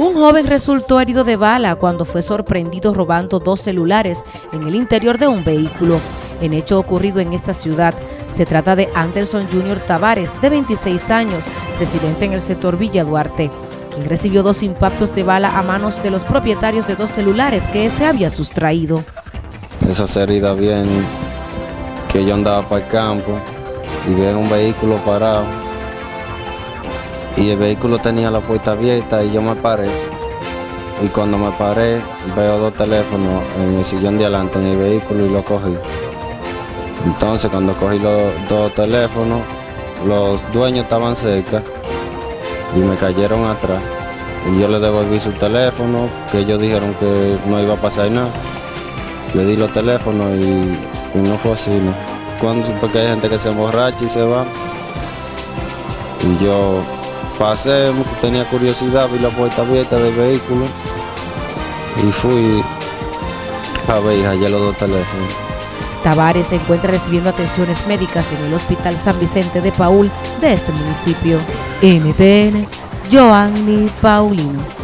Un joven resultó herido de bala cuando fue sorprendido robando dos celulares en el interior de un vehículo. En hecho ocurrido en esta ciudad, se trata de Anderson Junior Tavares, de 26 años, residente en el sector Villa Duarte, quien recibió dos impactos de bala a manos de los propietarios de dos celulares que éste había sustraído. Esa herida bien que yo andaba para el campo y vi un vehículo parado y el vehículo tenía la puerta abierta y yo me paré. Y cuando me paré, veo dos teléfonos en el sillón de adelante en el vehículo y lo cogí. Entonces cuando cogí los dos teléfonos, los dueños estaban cerca y me cayeron atrás. Y yo le devolví su teléfono, que ellos dijeron que no iba a pasar nada. Le di los teléfonos y, no fue así, ¿no? Cuando, porque hay gente que se emborracha y se va. Y yo pasé, tenía curiosidad, vi la puerta abierta del vehículo y fui a ver allá los dos teléfonos. Tavares se encuentra recibiendo atenciones médicas en el Hospital San Vicente de Paul de este municipio. NTN, Joanny Paulino.